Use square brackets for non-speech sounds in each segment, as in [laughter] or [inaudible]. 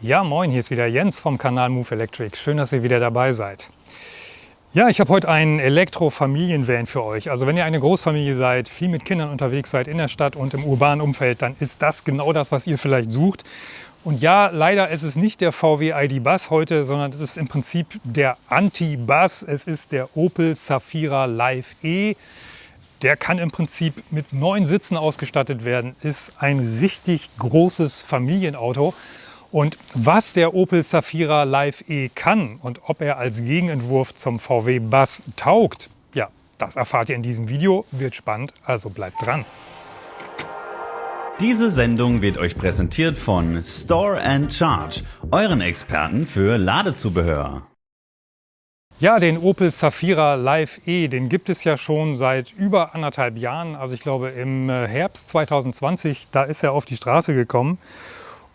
Ja, moin, hier ist wieder Jens vom Kanal Move Electric. Schön, dass ihr wieder dabei seid. Ja, ich habe heute einen Elektro-Familienvan für euch. Also wenn ihr eine Großfamilie seid, viel mit Kindern unterwegs seid in der Stadt und im urbanen Umfeld, dann ist das genau das, was ihr vielleicht sucht. Und ja, leider ist es nicht der VW ID Bus heute, sondern es ist im Prinzip der Anti-Bus. Es ist der Opel Zafira Live E. Der kann im Prinzip mit neun Sitzen ausgestattet werden, ist ein richtig großes Familienauto. Und was der Opel Zafira Live E kann und ob er als Gegenentwurf zum VW Bus taugt, ja, das erfahrt ihr in diesem Video. Wird spannend, also bleibt dran. Diese Sendung wird euch präsentiert von Store and Charge, euren Experten für Ladezubehör. Ja, den Opel Zafira Live E, den gibt es ja schon seit über anderthalb Jahren. Also ich glaube im äh, Herbst 2020, da ist er auf die Straße gekommen.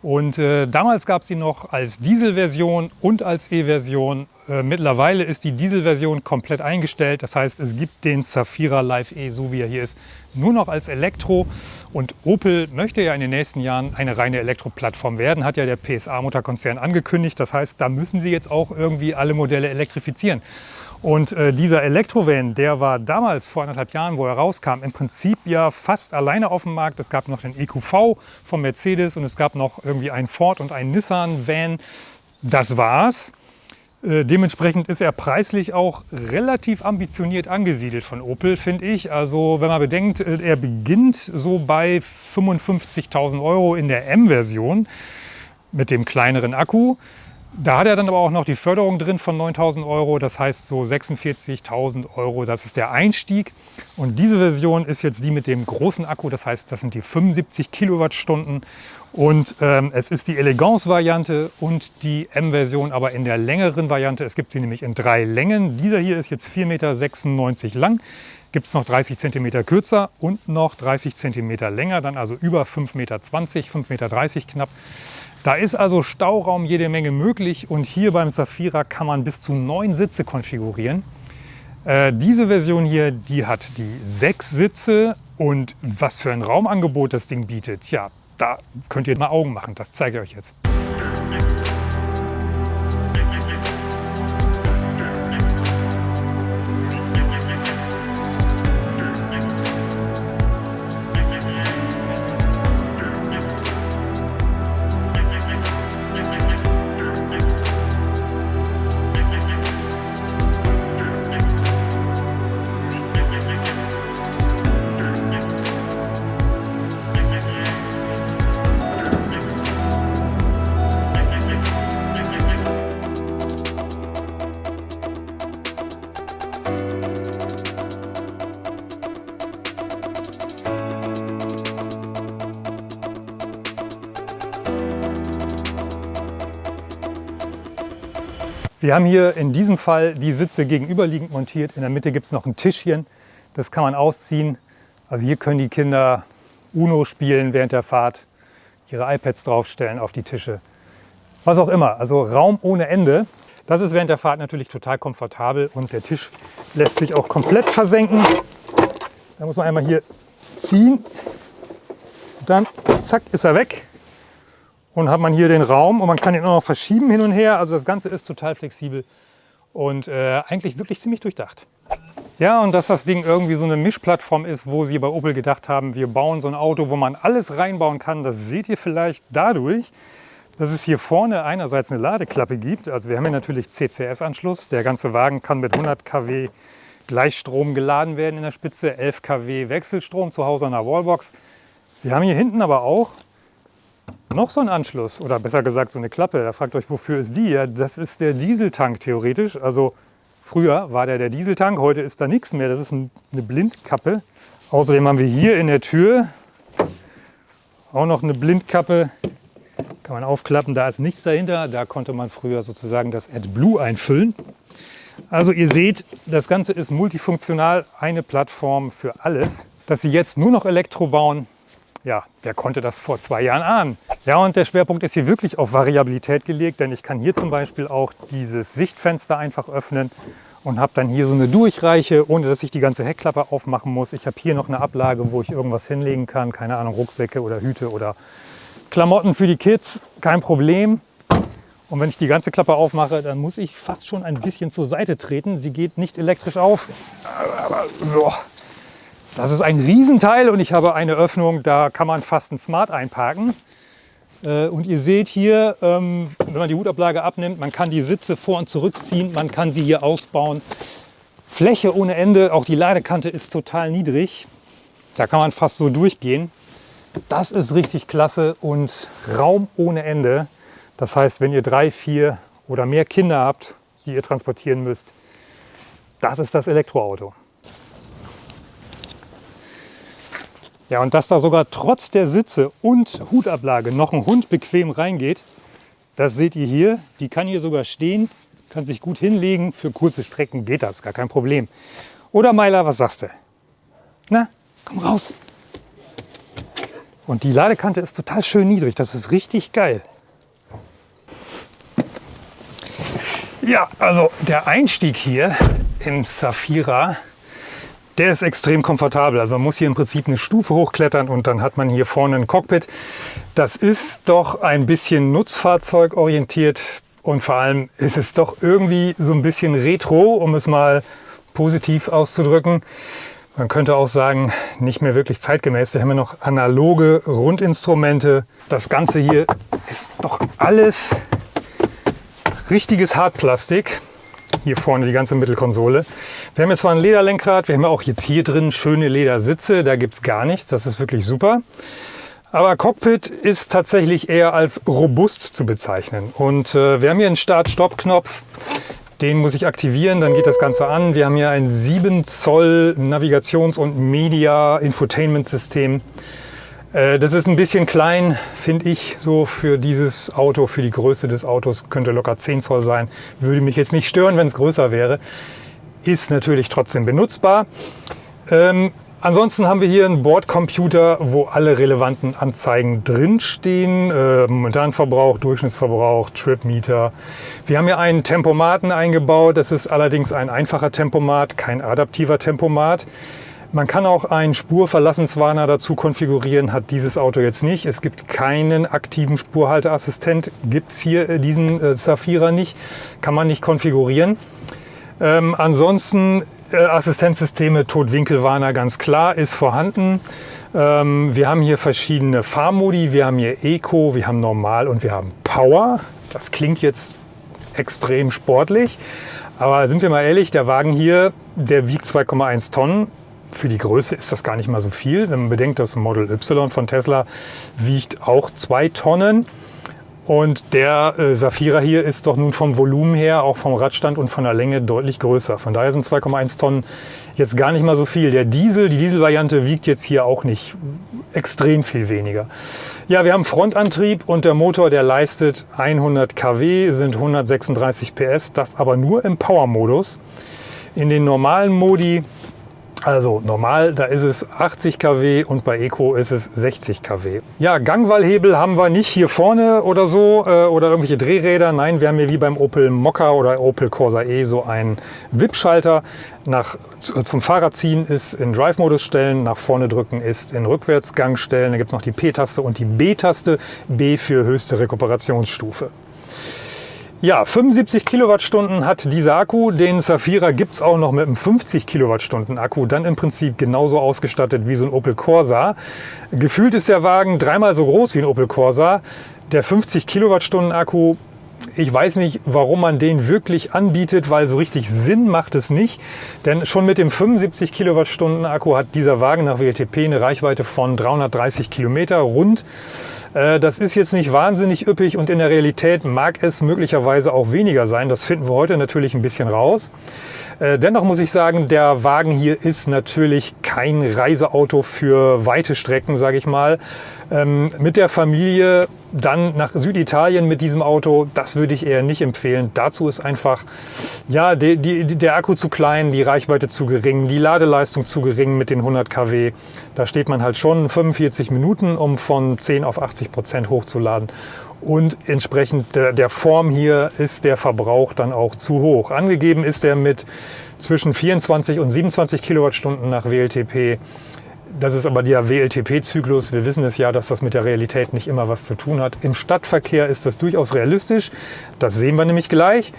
Und äh, damals gab es ihn noch als Dieselversion und als E-Version. Äh, mittlerweile ist die Dieselversion komplett eingestellt. Das heißt, es gibt den Zafira Live E, so wie er hier ist, nur noch als Elektro. Und Opel möchte ja in den nächsten Jahren eine reine Elektroplattform werden, hat ja der PSA-Mutterkonzern angekündigt. Das heißt, da müssen sie jetzt auch irgendwie alle Modelle elektrifizieren. Und äh, dieser Elektrovan, der war damals vor anderthalb Jahren, wo er rauskam, im Prinzip ja fast alleine auf dem Markt. Es gab noch den EQV von Mercedes und es gab noch irgendwie einen Ford und einen Nissan-Van. Das war's. Äh, dementsprechend ist er preislich auch relativ ambitioniert angesiedelt von Opel, finde ich. Also wenn man bedenkt, äh, er beginnt so bei 55.000 Euro in der M-Version mit dem kleineren Akku. Da hat er dann aber auch noch die Förderung drin von 9.000 Euro, das heißt so 46.000 Euro, das ist der Einstieg. Und diese Version ist jetzt die mit dem großen Akku, das heißt, das sind die 75 Kilowattstunden. Und ähm, es ist die Elegance-Variante und die M-Version, aber in der längeren Variante. Es gibt sie nämlich in drei Längen. Dieser hier ist jetzt 4,96 Meter lang. Gibt es noch 30 cm kürzer und noch 30 cm länger, dann also über 5,20 Meter, 5,30 Meter knapp. Da ist also Stauraum jede Menge möglich und hier beim Safira kann man bis zu neun Sitze konfigurieren. Äh, diese Version hier, die hat die sechs Sitze und was für ein Raumangebot das Ding bietet, ja, da könnt ihr mal Augen machen, das zeige ich euch jetzt. Wir haben hier in diesem Fall die Sitze gegenüberliegend montiert. In der Mitte gibt es noch ein Tischchen, das kann man ausziehen. Also hier können die Kinder Uno spielen während der Fahrt, ihre iPads draufstellen auf die Tische. Was auch immer, also Raum ohne Ende. Das ist während der Fahrt natürlich total komfortabel und der Tisch lässt sich auch komplett versenken. Da muss man einmal hier ziehen, dann zack ist er weg und hat man hier den Raum und man kann ihn auch noch verschieben hin und her. Also das Ganze ist total flexibel und äh, eigentlich wirklich ziemlich durchdacht. Ja, und dass das Ding irgendwie so eine Mischplattform ist, wo sie bei Opel gedacht haben, wir bauen so ein Auto, wo man alles reinbauen kann, das seht ihr vielleicht dadurch, dass es hier vorne einerseits eine Ladeklappe gibt. Also wir haben hier natürlich CCS-Anschluss. Der ganze Wagen kann mit 100 kW Gleichstrom geladen werden in der Spitze, 11 kW Wechselstrom zu Hause an der Wallbox. Wir haben hier hinten aber auch noch so ein Anschluss oder besser gesagt so eine Klappe. Da fragt euch, wofür ist die? Ja, das ist der Dieseltank theoretisch. Also früher war der der Dieseltank, heute ist da nichts mehr. Das ist eine Blindkappe. Außerdem haben wir hier in der Tür auch noch eine Blindkappe. Kann man aufklappen, da ist nichts dahinter. Da konnte man früher sozusagen das AdBlue einfüllen. Also ihr seht, das Ganze ist multifunktional, eine Plattform für alles. Dass sie jetzt nur noch Elektro bauen, ja, wer konnte das vor zwei Jahren ahnen? Ja, und der Schwerpunkt ist hier wirklich auf Variabilität gelegt, denn ich kann hier zum Beispiel auch dieses Sichtfenster einfach öffnen und habe dann hier so eine Durchreiche, ohne dass ich die ganze Heckklappe aufmachen muss. Ich habe hier noch eine Ablage, wo ich irgendwas hinlegen kann, keine Ahnung, Rucksäcke oder Hüte oder Klamotten für die Kids, kein Problem. Und wenn ich die ganze Klappe aufmache, dann muss ich fast schon ein bisschen zur Seite treten. Sie geht nicht elektrisch auf. Aber so. Das ist ein Riesenteil und ich habe eine Öffnung, da kann man fast ein Smart einparken. Äh, und ihr seht hier, ähm, wenn man die Hutablage abnimmt, man kann die Sitze vor- und zurückziehen, man kann sie hier ausbauen. Fläche ohne Ende, auch die Ladekante ist total niedrig. Da kann man fast so durchgehen. Das ist richtig klasse und Raum ohne Ende. Das heißt, wenn ihr drei, vier oder mehr Kinder habt, die ihr transportieren müsst, das ist das Elektroauto. Ja, und dass da sogar trotz der Sitze und Hutablage noch ein Hund bequem reingeht, das seht ihr hier. Die kann hier sogar stehen, kann sich gut hinlegen. Für kurze Strecken geht das, gar kein Problem. Oder Meiler, was sagst du? Na, komm raus. Und die Ladekante ist total schön niedrig. Das ist richtig geil. Ja, also der Einstieg hier im Safira, der ist extrem komfortabel. Also man muss hier im Prinzip eine Stufe hochklettern und dann hat man hier vorne ein Cockpit. Das ist doch ein bisschen nutzfahrzeugorientiert und vor allem ist es doch irgendwie so ein bisschen retro, um es mal positiv auszudrücken. Man könnte auch sagen, nicht mehr wirklich zeitgemäß. Wir haben ja noch analoge Rundinstrumente. Das Ganze hier ist doch alles richtiges Hartplastik. Hier vorne die ganze Mittelkonsole. Wir haben jetzt zwar ein Lederlenkrad, wir haben auch jetzt hier drin schöne Ledersitze, da gibt es gar nichts, das ist wirklich super. Aber Cockpit ist tatsächlich eher als robust zu bezeichnen. Und äh, wir haben hier einen Start-Stopp-Knopf, den muss ich aktivieren, dann geht das Ganze an. Wir haben hier ein 7 Zoll Navigations- und Media-Infotainment-System. Äh, das ist ein bisschen klein, finde ich, so für dieses Auto, für die Größe des Autos. Könnte locker 10 Zoll sein. Würde mich jetzt nicht stören, wenn es größer wäre. Ist natürlich trotzdem benutzbar. Ähm, ansonsten haben wir hier einen Bordcomputer, wo alle relevanten Anzeigen drinstehen. Äh, Momentanverbrauch, Durchschnittsverbrauch, Tripmeter. Wir haben hier einen Tempomaten eingebaut. Das ist allerdings ein einfacher Tempomat, kein adaptiver Tempomat. Man kann auch einen Spurverlassenswarner dazu konfigurieren, hat dieses Auto jetzt nicht. Es gibt keinen aktiven Spurhalteassistent, gibt es hier äh, diesen äh, Zafira nicht, kann man nicht konfigurieren. Ähm, ansonsten äh, Assistenzsysteme, Totwinkelwarner ganz klar, ist vorhanden. Ähm, wir haben hier verschiedene Fahrmodi, wir haben hier Eco, wir haben Normal und wir haben Power. Das klingt jetzt extrem sportlich, aber sind wir mal ehrlich, der Wagen hier, der wiegt 2,1 Tonnen, für die Größe ist das gar nicht mal so viel. Wenn man bedenkt, das Model Y von Tesla wiegt auch zwei Tonnen. Und der äh, Safira hier ist doch nun vom Volumen her, auch vom Radstand und von der Länge deutlich größer. Von daher sind 2,1 Tonnen jetzt gar nicht mal so viel. Der Diesel, die Dieselvariante wiegt jetzt hier auch nicht extrem viel weniger. Ja, wir haben Frontantrieb und der Motor, der leistet 100 kW, sind 136 PS, das aber nur im Power-Modus. In den normalen Modi also normal, da ist es 80 kW und bei Eco ist es 60 kW. Ja, Gangwallhebel haben wir nicht hier vorne oder so äh, oder irgendwelche Drehräder. Nein, wir haben hier wie beim Opel Mokka oder Opel Corsa E so einen WIP-Schalter. Nach, zum Fahrrad ziehen ist in Drive-Modus stellen, nach vorne drücken ist in Rückwärtsgang stellen. Da gibt es noch die P-Taste und die B-Taste. B für höchste Rekuperationsstufe. Ja, 75 Kilowattstunden hat dieser Akku. Den Safira gibt es auch noch mit einem 50 Kilowattstunden Akku. Dann im Prinzip genauso ausgestattet wie so ein Opel Corsa. Gefühlt ist der Wagen dreimal so groß wie ein Opel Corsa. Der 50 Kilowattstunden Akku ich weiß nicht, warum man den wirklich anbietet, weil so richtig Sinn macht es nicht. Denn schon mit dem 75 Kilowattstunden Akku hat dieser Wagen nach WLTP eine Reichweite von 330 Kilometer rund. Äh, das ist jetzt nicht wahnsinnig üppig und in der Realität mag es möglicherweise auch weniger sein. Das finden wir heute natürlich ein bisschen raus. Äh, dennoch muss ich sagen, der Wagen hier ist natürlich kein Reiseauto für weite Strecken, sage ich mal. Ähm, mit der Familie dann nach Süditalien mit diesem Auto, das würde ich eher nicht empfehlen. Dazu ist einfach ja, die, die, der Akku zu klein, die Reichweite zu gering, die Ladeleistung zu gering mit den 100 kW. Da steht man halt schon 45 Minuten, um von 10 auf 80 Prozent hochzuladen. Und entsprechend der, der Form hier ist der Verbrauch dann auch zu hoch. Angegeben ist er mit zwischen 24 und 27 Kilowattstunden nach WLTP. Das ist aber der WLTP-Zyklus. Wir wissen es ja, dass das mit der Realität nicht immer was zu tun hat. Im Stadtverkehr ist das durchaus realistisch. Das sehen wir nämlich gleich.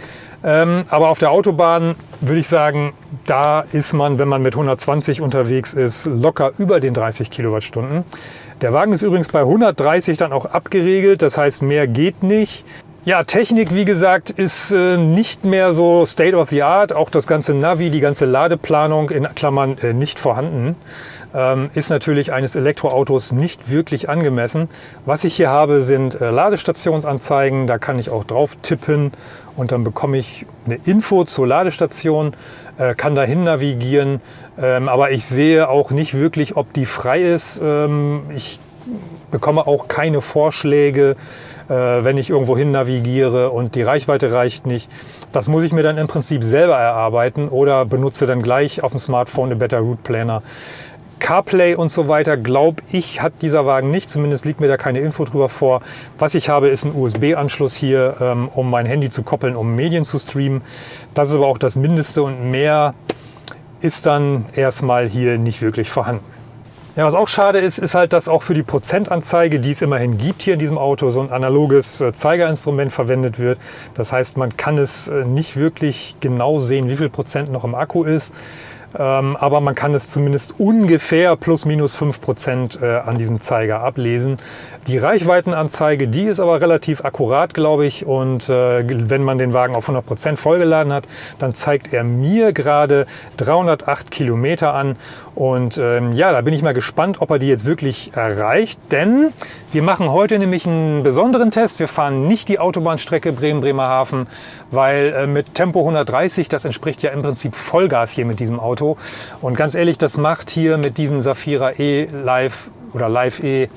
Ähm, aber auf der Autobahn würde ich sagen, da ist man, wenn man mit 120 unterwegs ist, locker über den 30 Kilowattstunden. Der Wagen ist übrigens bei 130 dann auch abgeregelt. Das heißt, mehr geht nicht. Ja, Technik, wie gesagt, ist äh, nicht mehr so State of the Art. Auch das ganze Navi, die ganze Ladeplanung in Klammern äh, nicht vorhanden, ist natürlich eines Elektroautos nicht wirklich angemessen. Was ich hier habe, sind äh, Ladestationsanzeigen. Da kann ich auch drauf tippen und dann bekomme ich eine Info zur Ladestation, äh, kann dahin navigieren. Ähm, aber ich sehe auch nicht wirklich, ob die frei ist. Ähm, ich bekomme auch keine Vorschläge äh, wenn ich irgendwo hin navigiere und die Reichweite reicht nicht. Das muss ich mir dann im Prinzip selber erarbeiten oder benutze dann gleich auf dem Smartphone den Better Route Planner. CarPlay und so weiter, glaube ich, hat dieser Wagen nicht. Zumindest liegt mir da keine Info drüber vor. Was ich habe, ist ein USB-Anschluss hier, ähm, um mein Handy zu koppeln, um Medien zu streamen. Das ist aber auch das Mindeste und mehr ist dann erstmal hier nicht wirklich vorhanden. Ja, was auch schade ist, ist halt, dass auch für die Prozentanzeige, die es immerhin gibt hier in diesem Auto, so ein analoges äh, Zeigerinstrument verwendet wird. Das heißt, man kann es äh, nicht wirklich genau sehen, wie viel Prozent noch im Akku ist. Ähm, aber man kann es zumindest ungefähr plus minus 5 Prozent äh, an diesem Zeiger ablesen. Die Reichweitenanzeige, die ist aber relativ akkurat, glaube ich. Und äh, wenn man den Wagen auf 100 Prozent vollgeladen hat, dann zeigt er mir gerade 308 Kilometer an. Und ähm, ja, da bin ich mal gespannt, ob er die jetzt wirklich erreicht. Denn wir machen heute nämlich einen besonderen Test. Wir fahren nicht die Autobahnstrecke Bremen-Bremerhaven, weil äh, mit Tempo 130, das entspricht ja im Prinzip Vollgas hier mit diesem Auto. Und ganz ehrlich, das macht hier mit diesem Safira E Live oder Live E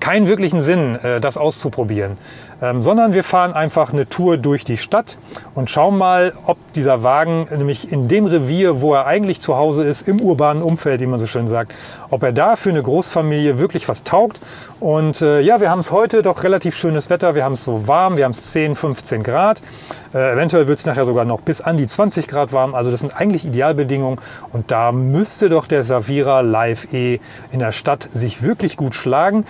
keinen wirklichen Sinn, äh, das auszuprobieren. Ähm, sondern wir fahren einfach eine Tour durch die Stadt und schauen mal, ob dieser Wagen nämlich in dem Revier, wo er eigentlich zu Hause ist, im urbanen Umfeld, wie man so schön sagt, ob er da für eine Großfamilie wirklich was taugt. Und äh, ja, wir haben es heute doch relativ schönes Wetter. Wir haben es so warm, wir haben es 10, 15 Grad. Äh, eventuell wird es nachher sogar noch bis an die 20 Grad warm. Also das sind eigentlich Idealbedingungen. Und da müsste doch der Savira Live E in der Stadt sich wirklich gut schlagen.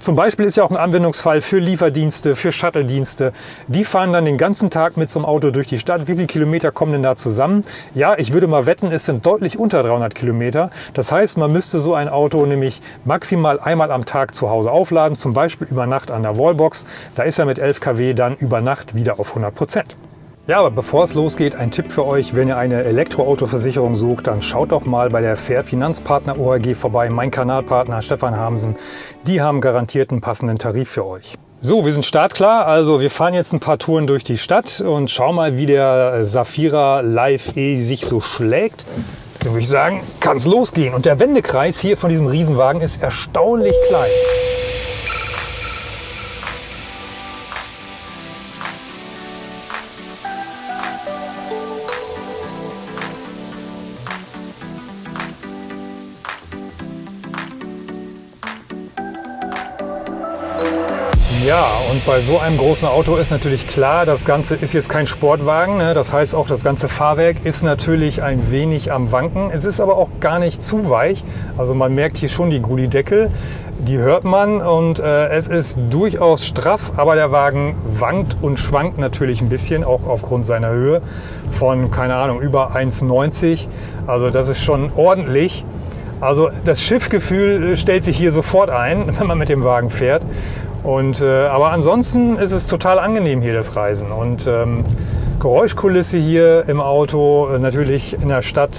Zum Beispiel ist ja auch ein Anwendungsfall für Lieferdienste, für Shuttle-Dienste. Die fahren dann den ganzen Tag mit so einem Auto durch die Stadt. Wie viele Kilometer kommen denn da zusammen? Ja, ich würde mal wetten, es sind deutlich unter 300 Kilometer. Das heißt, man müsste so ein Auto nämlich maximal einmal am Tag zu Hause aufladen, zum Beispiel über Nacht an der Wallbox. Da ist er mit 11 kW dann über Nacht wieder auf 100 Prozent. Ja, aber bevor es losgeht, ein Tipp für euch. Wenn ihr eine Elektroautoversicherung sucht, dann schaut doch mal bei der Fair Finanzpartner ORG vorbei. Mein Kanalpartner Stefan Hamsen. Die haben garantiert einen passenden Tarif für euch. So, wir sind startklar. Also wir fahren jetzt ein paar Touren durch die Stadt und schauen mal, wie der Safira Live E sich so schlägt. Deswegen würde ich sagen, kann es losgehen. Und der Wendekreis hier von diesem Riesenwagen ist erstaunlich klein. Bei so einem großen Auto ist natürlich klar, das Ganze ist jetzt kein Sportwagen. Ne? Das heißt auch, das ganze Fahrwerk ist natürlich ein wenig am Wanken. Es ist aber auch gar nicht zu weich. Also man merkt hier schon die Gullideckel, die hört man und äh, es ist durchaus straff, aber der Wagen wankt und schwankt natürlich ein bisschen, auch aufgrund seiner Höhe von, keine Ahnung, über 1,90. Also das ist schon ordentlich. Also das Schiffgefühl stellt sich hier sofort ein, [laughs] wenn man mit dem Wagen fährt. Und, äh, aber ansonsten ist es total angenehm hier das Reisen. Und ähm, Geräuschkulisse hier im Auto, äh, natürlich in der Stadt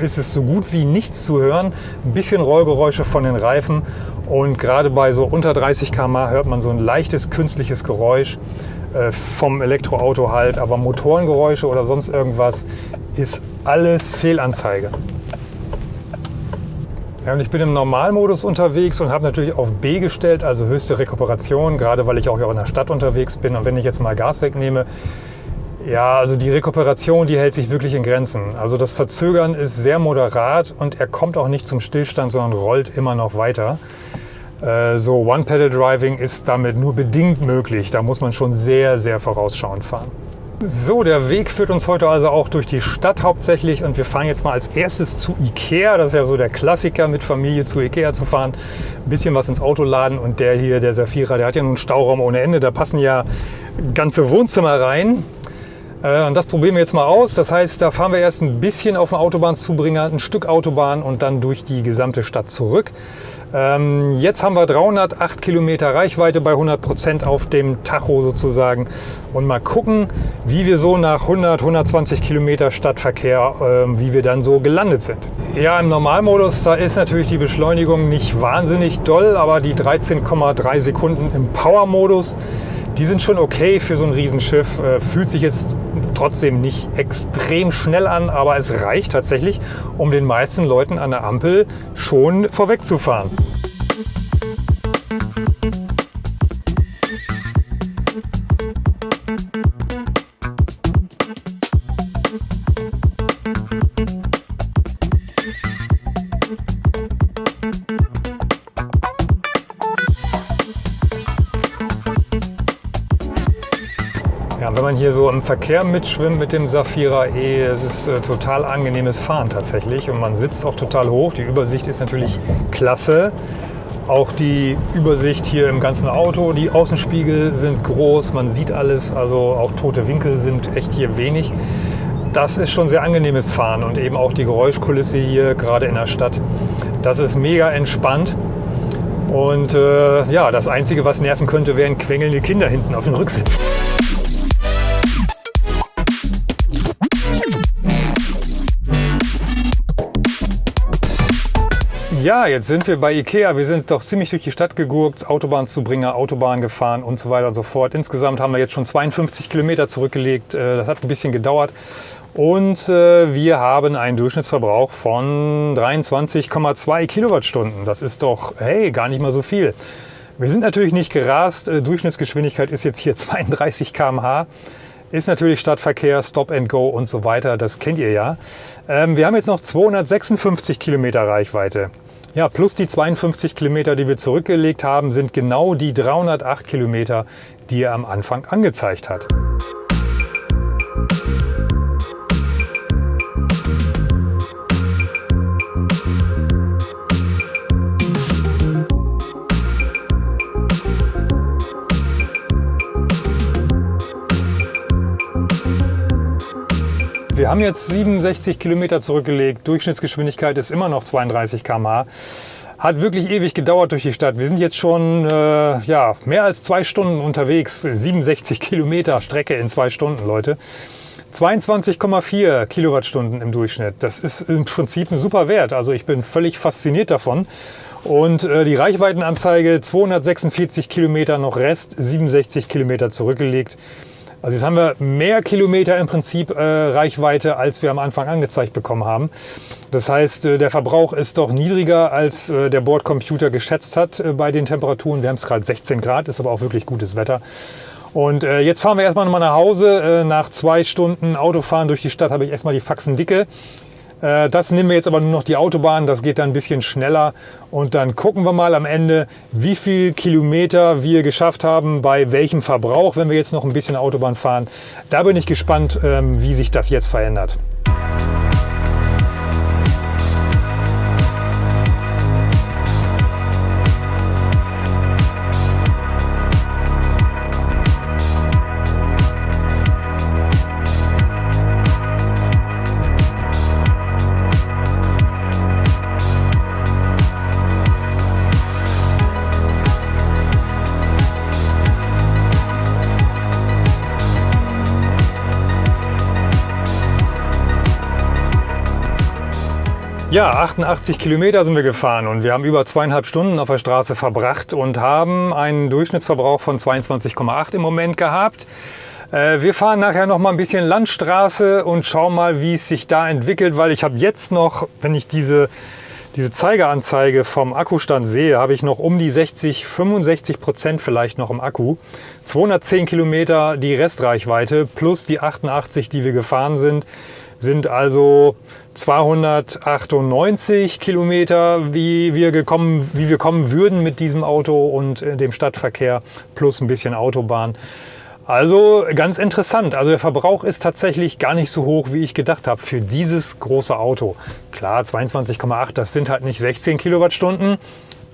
ist es so gut wie nichts zu hören. Ein bisschen Rollgeräusche von den Reifen und gerade bei so unter 30 km/h hört man so ein leichtes künstliches Geräusch äh, vom Elektroauto halt. Aber Motorengeräusche oder sonst irgendwas ist alles Fehlanzeige. Ja, und ich bin im Normalmodus unterwegs und habe natürlich auf B gestellt, also höchste Rekuperation, gerade weil ich auch in der Stadt unterwegs bin. Und wenn ich jetzt mal Gas wegnehme, ja, also die Rekuperation, die hält sich wirklich in Grenzen. Also das Verzögern ist sehr moderat und er kommt auch nicht zum Stillstand, sondern rollt immer noch weiter. Äh, so One-Pedal-Driving ist damit nur bedingt möglich. Da muss man schon sehr, sehr vorausschauend fahren. So, der Weg führt uns heute also auch durch die Stadt hauptsächlich und wir fahren jetzt mal als erstes zu Ikea. Das ist ja so der Klassiker, mit Familie zu Ikea zu fahren. Ein bisschen was ins Auto laden und der hier, der Safira, der hat ja nun Stauraum ohne Ende. Da passen ja ganze Wohnzimmer rein. Äh, und das probieren wir jetzt mal aus. Das heißt, da fahren wir erst ein bisschen auf den Autobahnzubringer, ein Stück Autobahn und dann durch die gesamte Stadt zurück. Ähm, jetzt haben wir 308 Kilometer Reichweite bei 100 Prozent auf dem Tacho sozusagen. Und mal gucken, wie wir so nach 100, 120 Kilometer Stadtverkehr, ähm, wie wir dann so gelandet sind. Ja, im Normalmodus, da ist natürlich die Beschleunigung nicht wahnsinnig doll, aber die 13,3 Sekunden im Power-Modus, die sind schon okay für so ein Riesenschiff. Äh, fühlt sich jetzt trotzdem nicht extrem schnell an, aber es reicht tatsächlich, um den meisten Leuten an der Ampel schon vorwegzufahren. Man hier so im Verkehr mitschwimmt mit dem Safira E, es ist äh, total angenehmes Fahren tatsächlich und man sitzt auch total hoch. Die Übersicht ist natürlich klasse. Auch die Übersicht hier im ganzen Auto, die Außenspiegel sind groß, man sieht alles, also auch tote Winkel sind echt hier wenig. Das ist schon sehr angenehmes Fahren und eben auch die Geräuschkulisse hier, gerade in der Stadt. Das ist mega entspannt. Und äh, ja, das Einzige, was nerven könnte, wären quengelnde Kinder hinten auf dem Rücksitz. Ja, jetzt sind wir bei Ikea. Wir sind doch ziemlich durch die Stadt gegurkt, Autobahnzubringer, Autobahn gefahren und so weiter und so fort. Insgesamt haben wir jetzt schon 52 Kilometer zurückgelegt. Äh, das hat ein bisschen gedauert. Und äh, wir haben einen Durchschnittsverbrauch von 23,2 Kilowattstunden. Das ist doch, hey, gar nicht mal so viel. Wir sind natürlich nicht gerast. Äh, Durchschnittsgeschwindigkeit ist jetzt hier [laughs] 32 km/h. Ist natürlich Stadtverkehr, Stop and Go und so weiter. Das kennt ihr ja. Ähm, wir haben jetzt noch 256 Kilometer Reichweite. Ja, plus die 52 Kilometer, die wir zurückgelegt haben, sind genau die 308 Kilometer, die er am Anfang angezeigt hat. Wir haben jetzt 67 Kilometer zurückgelegt. Durchschnittsgeschwindigkeit ist immer noch 32 km/h. Hat wirklich ewig gedauert durch die Stadt. Wir sind jetzt schon äh, ja, mehr als zwei Stunden unterwegs. 67 Kilometer Strecke in zwei Stunden, Leute. 22,4 Kilowattstunden im Durchschnitt. Das ist im Prinzip ein super Wert. Also ich bin völlig fasziniert davon. Und äh, die Reichweitenanzeige 246 Kilometer noch Rest, 67 Kilometer zurückgelegt. Also jetzt haben wir mehr Kilometer im Prinzip äh, Reichweite, als wir am Anfang angezeigt bekommen haben. Das heißt, äh, der Verbrauch ist doch niedriger, als äh, der Bordcomputer geschätzt hat äh, bei den Temperaturen. Wir haben es gerade 16 Grad, ist aber auch wirklich gutes Wetter. Und äh, jetzt fahren wir erstmal nochmal nach Hause. Äh, nach zwei Stunden Autofahren durch die Stadt habe ich erstmal die Faxen dicke. Äh, das nehmen wir jetzt aber nur noch die Autobahn, das geht dann ein bisschen schneller und dann gucken wir mal am Ende, wie viel Kilometer wir geschafft haben, bei welchem Verbrauch, wenn wir jetzt noch ein bisschen Autobahn fahren. Da bin ich gespannt, ähm, wie sich das jetzt verändert. Ja, 88 Kilometer sind wir gefahren und wir haben über zweieinhalb Stunden auf der Straße verbracht und haben einen Durchschnittsverbrauch von 22,8 im Moment gehabt. Äh, wir fahren nachher noch mal ein bisschen Landstraße und schauen mal, wie es sich da entwickelt, weil ich habe jetzt noch, wenn ich diese, diese Zeigeranzeige vom Akkustand sehe, habe ich noch um die 60, 65 Prozent vielleicht noch im Akku. 210 Kilometer die Restreichweite plus die 88, die wir gefahren sind sind also 298 Kilometer, wie wir, gekommen, wie wir kommen würden mit diesem Auto und äh, dem Stadtverkehr plus ein bisschen Autobahn. Also ganz interessant. Also der Verbrauch ist tatsächlich gar nicht so hoch, wie ich gedacht habe für dieses große Auto. Klar, 22,8, das sind halt nicht 16 Kilowattstunden.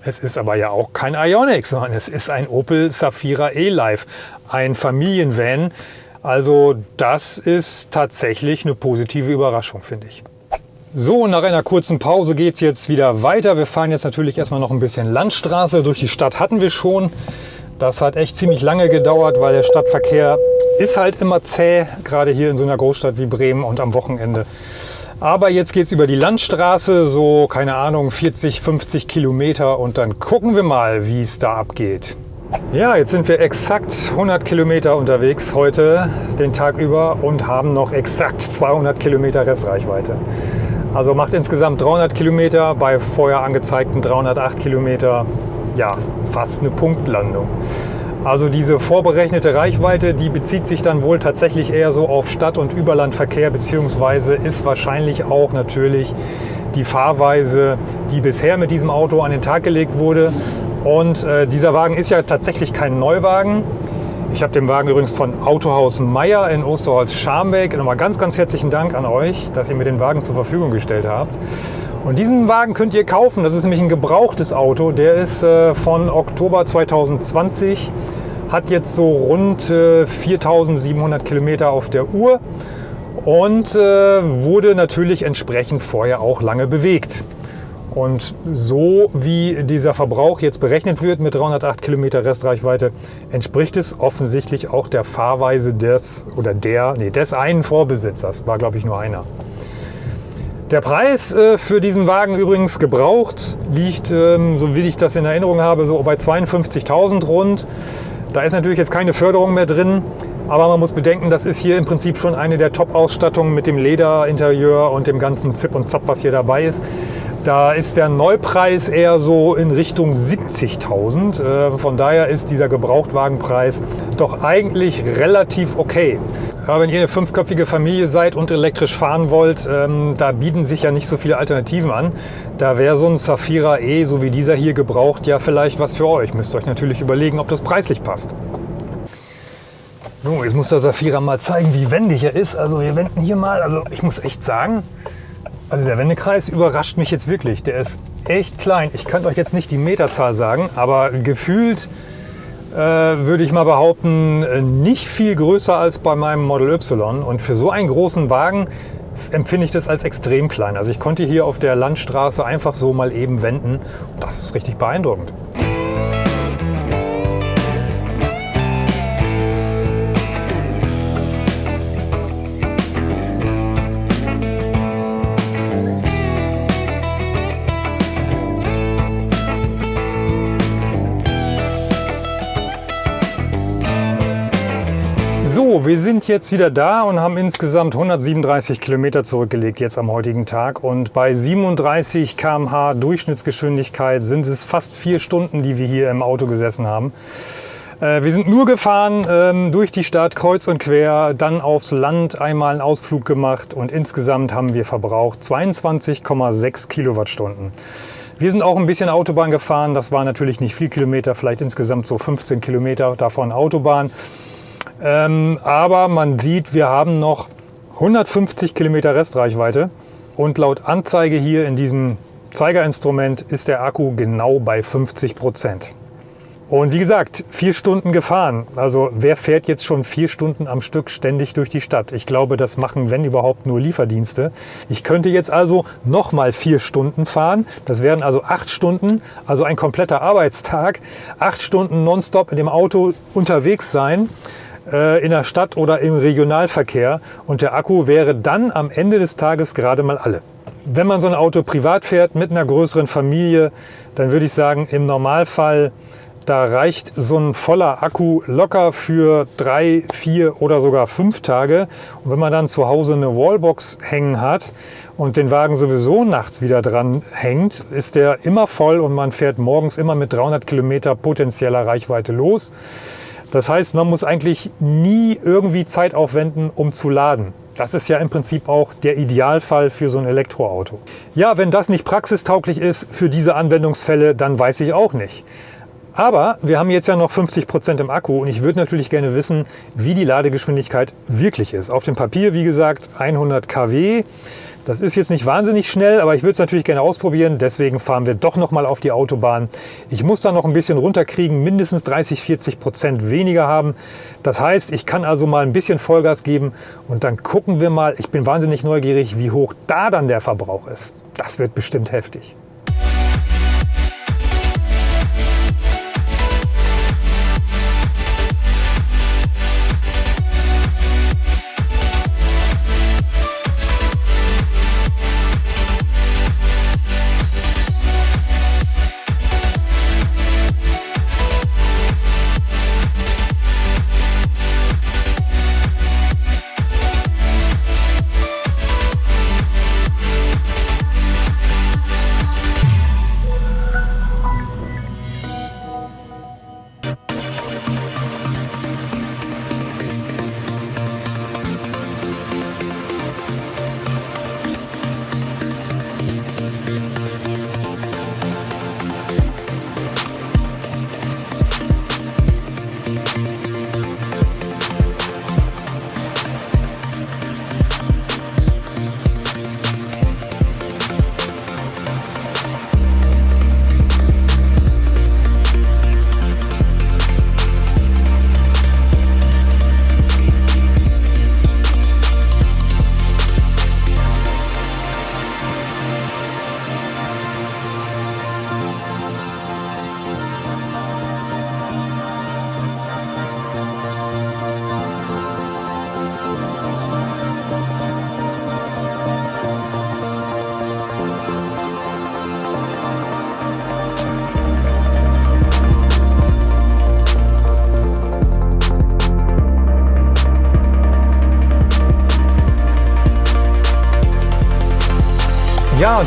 Es ist aber ja auch kein Ioniq, sondern es ist ein Opel Safira E-Life, ein Familienvan. Also das ist tatsächlich eine positive Überraschung, finde ich. So, nach einer kurzen Pause geht es jetzt wieder weiter. Wir fahren jetzt natürlich erstmal noch ein bisschen Landstraße. Durch die Stadt hatten wir schon. Das hat echt ziemlich lange gedauert, weil der Stadtverkehr ist halt immer zäh, gerade hier in so einer Großstadt wie Bremen und am Wochenende. Aber jetzt geht es über die Landstraße, so keine Ahnung, 40, 50 Kilometer und dann gucken wir mal, wie es da abgeht. Ja, jetzt sind wir exakt 100 Kilometer unterwegs heute, den Tag über und haben noch exakt 200 Kilometer Restreichweite. Also macht insgesamt 300 Kilometer bei vorher angezeigten 308 Kilometer. Ja, fast eine Punktlandung. Also diese vorberechnete Reichweite, die bezieht sich dann wohl tatsächlich eher so auf Stadt- und Überlandverkehr, beziehungsweise ist wahrscheinlich auch natürlich die Fahrweise, die bisher mit diesem Auto an den Tag gelegt wurde. Und äh, dieser Wagen ist ja tatsächlich kein Neuwagen. Ich habe den Wagen übrigens von Autohaus Meier in Osterholz-Scharmbeck. Nochmal ganz, ganz herzlichen Dank an euch, dass ihr mir den Wagen zur Verfügung gestellt habt. Und diesen Wagen könnt ihr kaufen. Das ist nämlich ein gebrauchtes Auto. Der ist äh, von Oktober 2020, hat jetzt so rund äh, 4700 Kilometer auf der Uhr und äh, wurde natürlich entsprechend vorher auch lange bewegt. Und so wie dieser Verbrauch jetzt berechnet wird mit 308 Kilometer Restreichweite, entspricht es offensichtlich auch der Fahrweise des oder der, nee, des einen Vorbesitzers. War glaube ich nur einer. Der Preis äh, für diesen Wagen übrigens gebraucht liegt, ähm, so wie ich das in Erinnerung habe, so bei 52.000 rund. Da ist natürlich jetzt keine Förderung mehr drin, aber man muss bedenken, das ist hier im Prinzip schon eine der Top-Ausstattungen mit dem Lederinterieur und dem ganzen Zip und Zap, was hier dabei ist. Da ist der Neupreis eher so in Richtung 70.000. Äh, von daher ist dieser Gebrauchtwagenpreis doch eigentlich relativ okay. Wenn ihr eine fünfköpfige Familie seid und elektrisch fahren wollt, ähm, da bieten sich ja nicht so viele Alternativen an. Da wäre so ein Safira E, so wie dieser hier gebraucht, ja vielleicht was für euch. Müsst ihr euch natürlich überlegen, ob das preislich passt. So, jetzt muss der Safira mal zeigen, wie wendig er ist. Also wir wenden hier mal, also ich muss echt sagen, also der Wendekreis überrascht mich jetzt wirklich. Der ist echt klein. Ich könnte euch jetzt nicht die Meterzahl sagen, aber gefühlt äh, würde ich mal behaupten, äh, nicht viel größer als bei meinem Model Y. Und für so einen großen Wagen empfinde ich das als extrem klein. Also ich konnte hier auf der Landstraße einfach so mal eben wenden. Das ist richtig beeindruckend. So, wir sind jetzt wieder da und haben insgesamt 137 Kilometer zurückgelegt jetzt am heutigen Tag. Und bei 37 km/h Durchschnittsgeschwindigkeit sind es fast vier Stunden, die wir hier im Auto gesessen haben. Äh, wir sind nur gefahren ähm, durch die Stadt kreuz und quer, dann aufs Land einmal einen Ausflug gemacht und insgesamt haben wir verbraucht 22,6 Kilowattstunden. Wir sind auch ein bisschen Autobahn gefahren, das war natürlich nicht viel Kilometer, vielleicht insgesamt so 15 Kilometer davon Autobahn. Ähm, aber man sieht, wir haben noch 150 Kilometer Restreichweite und laut Anzeige hier in diesem Zeigerinstrument ist der Akku genau bei 50 Prozent. Und wie gesagt, vier Stunden gefahren. Also wer fährt jetzt schon vier Stunden am Stück ständig durch die Stadt? Ich glaube, das machen, wenn überhaupt, nur Lieferdienste. Ich könnte jetzt also nochmal vier Stunden fahren. Das wären also acht Stunden, also ein kompletter Arbeitstag. Acht Stunden nonstop in dem Auto unterwegs sein. Äh, in der Stadt oder im Regionalverkehr und der Akku wäre dann am Ende des Tages gerade mal alle. Wenn man so ein Auto privat fährt mit einer größeren Familie, dann würde ich sagen, im Normalfall da reicht so ein voller Akku locker für drei, vier oder sogar fünf Tage. Und wenn man dann zu Hause eine Wallbox hängen hat und den Wagen sowieso nachts wieder dran hängt, ist der immer voll und man fährt morgens immer mit 300 Kilometer potenzieller Reichweite los. Das heißt, man muss eigentlich nie irgendwie Zeit aufwenden, um zu laden. Das ist ja im Prinzip auch der Idealfall für so ein Elektroauto. Ja, wenn das nicht praxistauglich ist für diese Anwendungsfälle, dann weiß ich auch nicht. Aber wir haben jetzt ja noch 50 Prozent im Akku und ich würde natürlich gerne wissen, wie die Ladegeschwindigkeit wirklich ist. Auf dem Papier, wie gesagt, 100 kW. Das ist jetzt nicht wahnsinnig schnell, aber ich würde es natürlich gerne ausprobieren. Deswegen fahren wir doch noch mal auf die Autobahn. Ich muss da noch ein bisschen runterkriegen, mindestens 30, 40 Prozent weniger haben. Das heißt, ich kann also mal ein bisschen Vollgas geben und dann gucken wir mal. Ich bin wahnsinnig neugierig, wie hoch da dann der Verbrauch ist. Das wird bestimmt heftig.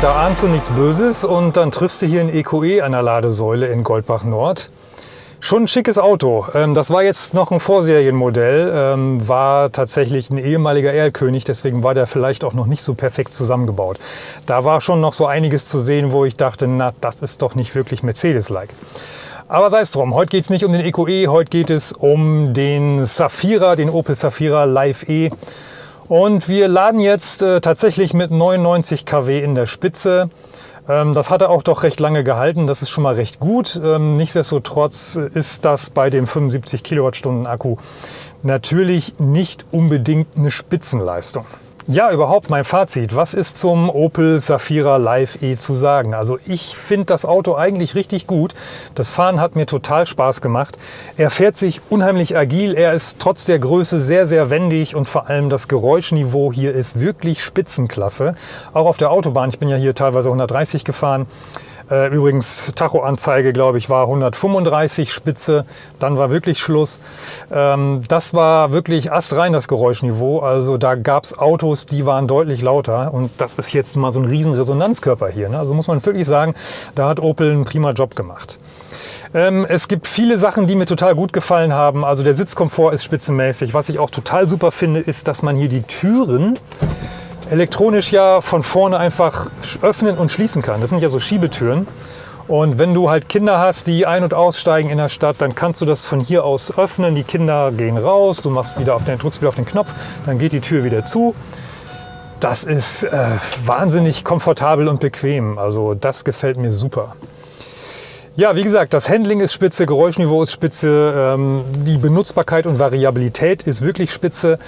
Da ahnst du nichts Böses und dann triffst du hier ein EQE an der Ladesäule in Goldbach Nord. Schon ein schickes Auto. Ähm, das war jetzt noch ein Vorserienmodell, ähm, war tatsächlich ein ehemaliger Erlkönig, deswegen war der vielleicht auch noch nicht so perfekt zusammengebaut. Da war schon noch so einiges zu sehen, wo ich dachte, na, das ist doch nicht wirklich Mercedes-like. Aber sei es drum, heute geht es nicht um den EQE, heute geht es um den Safira, den Opel Safira Live E. Und wir laden jetzt äh, tatsächlich mit 99 kW in der Spitze. Ähm, das hat er auch doch recht lange gehalten, das ist schon mal recht gut. Ähm, nichtsdestotrotz ist das bei dem 75 Kilowattstunden Akku natürlich nicht unbedingt eine Spitzenleistung. Ja, überhaupt mein Fazit. Was ist zum Opel Safira Live E zu sagen? Also ich finde das Auto eigentlich richtig gut. Das Fahren hat mir total Spaß gemacht. Er fährt sich unheimlich agil. Er ist trotz der Größe sehr, sehr wendig und vor allem das Geräuschniveau hier ist wirklich Spitzenklasse. Auch auf der Autobahn. Ich bin ja hier teilweise 130 gefahren. Äh, übrigens, Tachoanzeige, glaube ich, war 135 Spitze. Dann war wirklich Schluss. Ähm, das war wirklich astrein, das Geräuschniveau. Also da gab es Autos, die waren deutlich lauter. Und das ist jetzt mal so ein riesen Resonanzkörper hier. Ne? Also muss man wirklich sagen, da hat Opel einen prima Job gemacht. Ähm, es gibt viele Sachen, die mir total gut gefallen haben. Also der Sitzkomfort ist spitzenmäßig. Was ich auch total super finde, ist, dass man hier die Türen elektronisch ja von vorne einfach öffnen und schließen kann. Das sind ja so Schiebetüren. Und wenn du halt Kinder hast, die ein- und aussteigen in der Stadt, dann kannst du das von hier aus öffnen. Die Kinder gehen raus, du machst wieder auf den, drückst wieder auf den Knopf, dann geht die Tür wieder zu. Das ist äh, wahnsinnig komfortabel und bequem. Also das gefällt mir super. Ja, wie gesagt, das Handling ist spitze, Geräuschniveau ist spitze, ähm, die Benutzbarkeit und Variabilität ist wirklich spitze.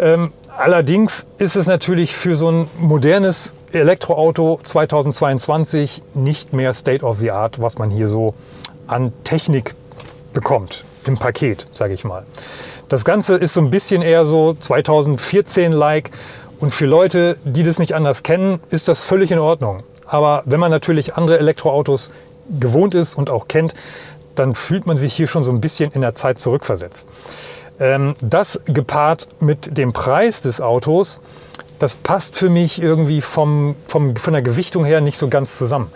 Ähm, Allerdings ist es natürlich für so ein modernes Elektroauto 2022 nicht mehr State of the Art, was man hier so an Technik bekommt, im Paket, sage ich mal. Das Ganze ist so ein bisschen eher so 2014-like und für Leute, die das nicht anders kennen, ist das völlig in Ordnung. Aber wenn man natürlich andere Elektroautos gewohnt ist und auch kennt, dann fühlt man sich hier schon so ein bisschen in der Zeit zurückversetzt. Ähm, das gepaart mit dem Preis des Autos, das passt für mich irgendwie vom, vom, von der Gewichtung her nicht so ganz zusammen.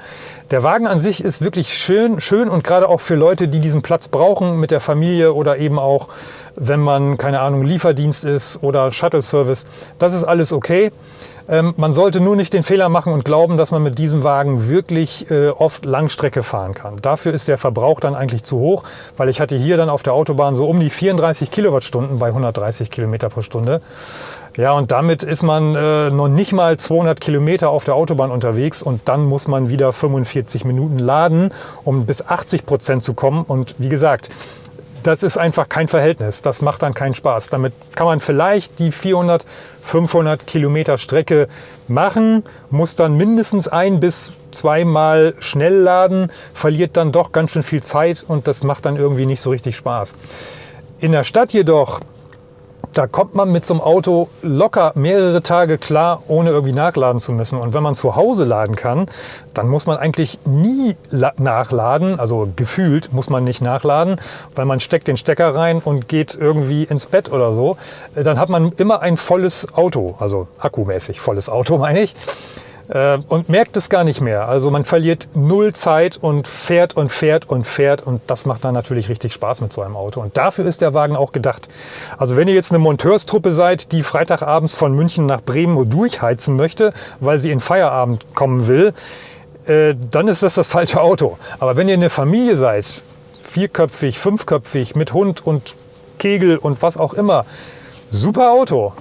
Der Wagen an sich ist wirklich schön, schön und gerade auch für Leute, die diesen Platz brauchen mit der Familie oder eben auch wenn man, keine Ahnung, Lieferdienst ist oder Shuttle-Service. Das ist alles okay. Ähm, man sollte nur nicht den Fehler machen und glauben, dass man mit diesem Wagen wirklich äh, oft Langstrecke fahren kann. Dafür ist der Verbrauch dann eigentlich zu hoch, weil ich hatte hier dann auf der Autobahn so um die 34 Kilowattstunden bei 130 Kilometer pro Stunde. Ja, und damit ist man äh, noch nicht mal 200 Kilometer auf der Autobahn unterwegs und dann muss man wieder 45 Minuten laden, um bis 80 Prozent zu kommen. Und wie gesagt, das ist einfach kein Verhältnis. Das macht dann keinen Spaß. Damit kann man vielleicht die 400, 500 Kilometer Strecke machen, muss dann mindestens ein bis zweimal schnell laden, verliert dann doch ganz schön viel Zeit und das macht dann irgendwie nicht so richtig Spaß. In der Stadt jedoch da kommt man mit so einem Auto locker mehrere Tage klar, ohne irgendwie nachladen zu müssen. Und wenn man zu Hause laden kann, dann muss man eigentlich nie nachladen, also gefühlt muss man nicht nachladen, weil man steckt den Stecker rein und geht irgendwie ins Bett oder so. Dann hat man immer ein volles Auto, also akkumäßig volles Auto [laughs] meine ich. Äh, und merkt es gar nicht mehr. Also man verliert null Zeit und fährt und fährt und fährt und das macht dann natürlich richtig Spaß mit so einem Auto. Und dafür ist der Wagen auch gedacht. Also wenn ihr jetzt eine Monteurstruppe seid, die Freitagabends von München nach Bremen durchheizen möchte, weil sie in Feierabend kommen will, äh, dann ist das das falsche Auto. Aber wenn ihr eine Familie seid, vierköpfig, fünfköpfig, mit Hund und Kegel und was auch immer, super Auto.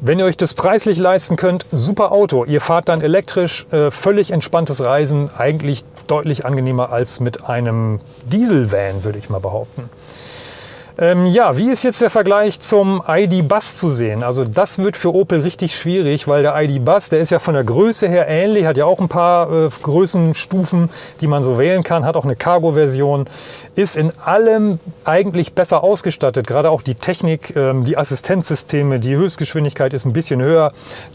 Wenn ihr euch das preislich leisten könnt, super Auto. Ihr fahrt dann elektrisch, äh, völlig entspanntes Reisen, eigentlich deutlich angenehmer als mit einem Dieselvan, würde ich mal behaupten. Ähm, ja, wie ist jetzt der Vergleich zum ID Bus zu sehen? Also das wird für Opel richtig schwierig, weil der ID Bus, der ist ja von der Größe her ähnlich, hat ja auch ein paar äh, Größenstufen, die man so wählen kann, hat auch eine Cargo-Version, ist in allem eigentlich besser ausgestattet, gerade auch die Technik, ähm, die Assistenzsysteme, die Höchstgeschwindigkeit ist ein bisschen höher,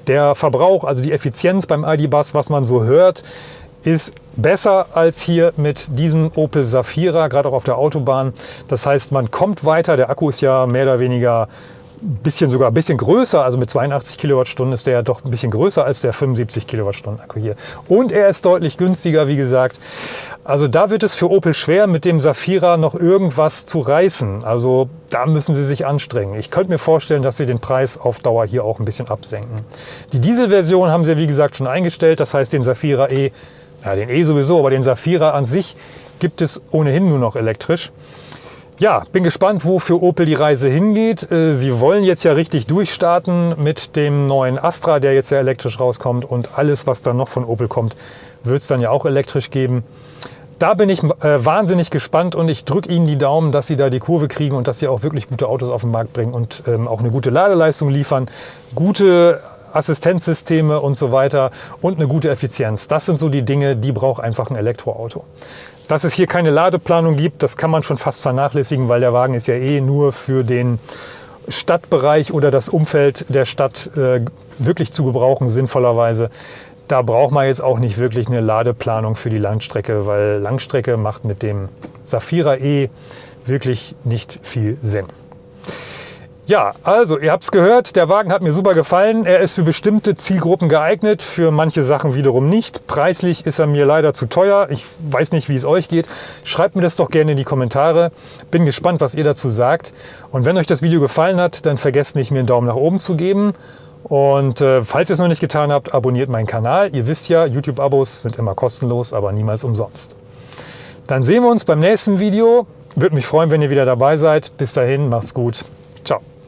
der Verbrauch, also die Effizienz beim ID Bus, was man so hört, ist besser als hier mit diesem Opel Safira, gerade auch auf der Autobahn. Das heißt, man kommt weiter. Der Akku ist ja mehr oder weniger bisschen sogar ein bisschen größer, also mit 82 Kilowattstunden ist der ja doch ein bisschen größer als der 75 Kilowattstunden Akku hier. Und er ist deutlich günstiger, wie gesagt. Also da wird es für Opel schwer, mit dem Safira noch irgendwas zu reißen. Also da müssen sie sich anstrengen. Ich könnte mir vorstellen, dass sie den Preis auf Dauer hier auch ein bisschen absenken. Die Dieselversion haben sie, wie gesagt, schon eingestellt. Das heißt, den Safira E ja, den E sowieso, aber den Safira an sich gibt es ohnehin nur noch elektrisch. Ja, bin gespannt, wo für Opel die Reise hingeht. Äh, sie wollen jetzt ja richtig durchstarten mit dem neuen Astra, der jetzt ja elektrisch rauskommt. Und alles, was dann noch von Opel kommt, wird es dann ja auch elektrisch geben. Da bin ich äh, wahnsinnig gespannt und ich drücke Ihnen die Daumen, dass Sie da die Kurve kriegen und dass Sie auch wirklich gute Autos auf den Markt bringen und ähm, auch eine gute Ladeleistung liefern, gute Assistenzsysteme und so weiter und eine gute Effizienz. Das sind so die Dinge, die braucht einfach ein Elektroauto. Dass es hier keine Ladeplanung gibt, das kann man schon fast vernachlässigen, weil der Wagen ist ja eh nur für den Stadtbereich oder das Umfeld der Stadt äh, wirklich zu gebrauchen, sinnvollerweise. Da braucht man jetzt auch nicht wirklich eine Ladeplanung für die Langstrecke, weil Langstrecke macht mit dem Safira E wirklich nicht viel Sinn. Ja, also ihr habt es gehört, der Wagen hat mir super gefallen. Er ist für bestimmte Zielgruppen geeignet, für manche Sachen wiederum nicht. Preislich ist er mir leider zu teuer. Ich weiß nicht, wie es euch geht. Schreibt mir das doch gerne in die Kommentare. Bin gespannt, was ihr dazu sagt. Und wenn euch das Video gefallen hat, dann vergesst nicht, mir einen Daumen nach oben zu geben. Und äh, falls ihr es noch nicht getan habt, abonniert meinen Kanal. Ihr wisst ja, YouTube-Abos sind immer kostenlos, aber niemals umsonst. Dann sehen wir uns beim nächsten Video. Würde mich freuen, wenn ihr wieder dabei seid. Bis dahin, macht's gut. Ciao.